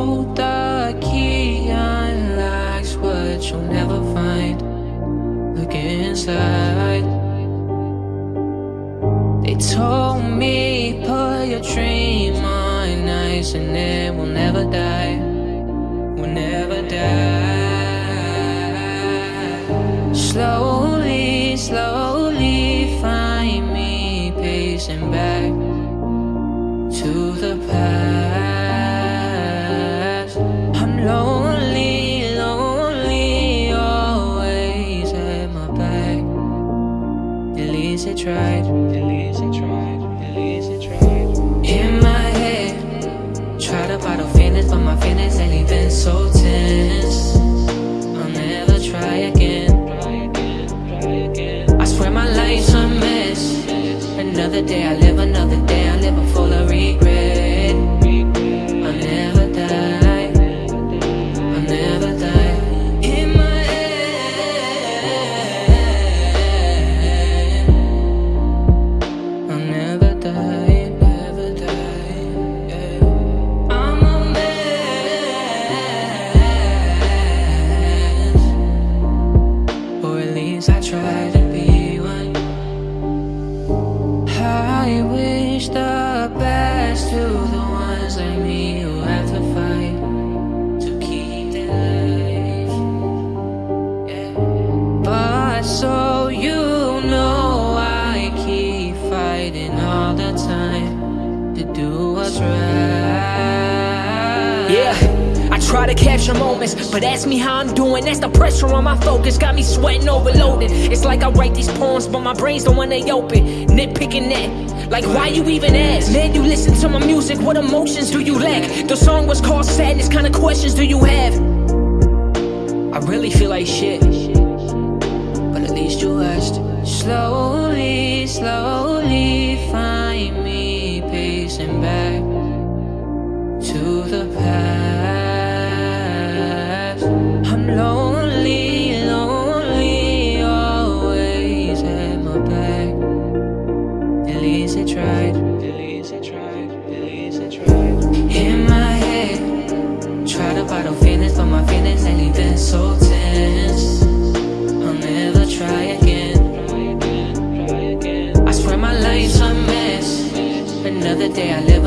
hold the key what you'll never find. Look inside. They told me put your dream on ice And it will never die. Will never die. Slowly, slowly find me Pacing back to the past. Tried. At least it tried. At least it tried. In my head, try to bottle feelings, but my feelings ain't been so tense. I'll never try again. I swear my life's a mess. Another day I live, another day I live full of regret. Least I try to be one. I wish the best to the ones like me who have to fight to keep their life. Yeah. But so you know, I keep fighting all the time to do what's right. to capture moments. But ask me how I'm doing, that's the pressure on my focus. Got me sweating overloaded. It's like I write these poems but my brain's the one they open. Nitpicking that, like why you even ask? Man, you listen to my music, what emotions do you lack? The song was called Sadness, kind of questions do you have? I really feel like shit. But at least you asked Slowly, slowly find me pacing back to the past. In my head, try to bottle feelings, but my feelings ain't been so tense. I'll never try again. I swear my life's a mess. Another day I live.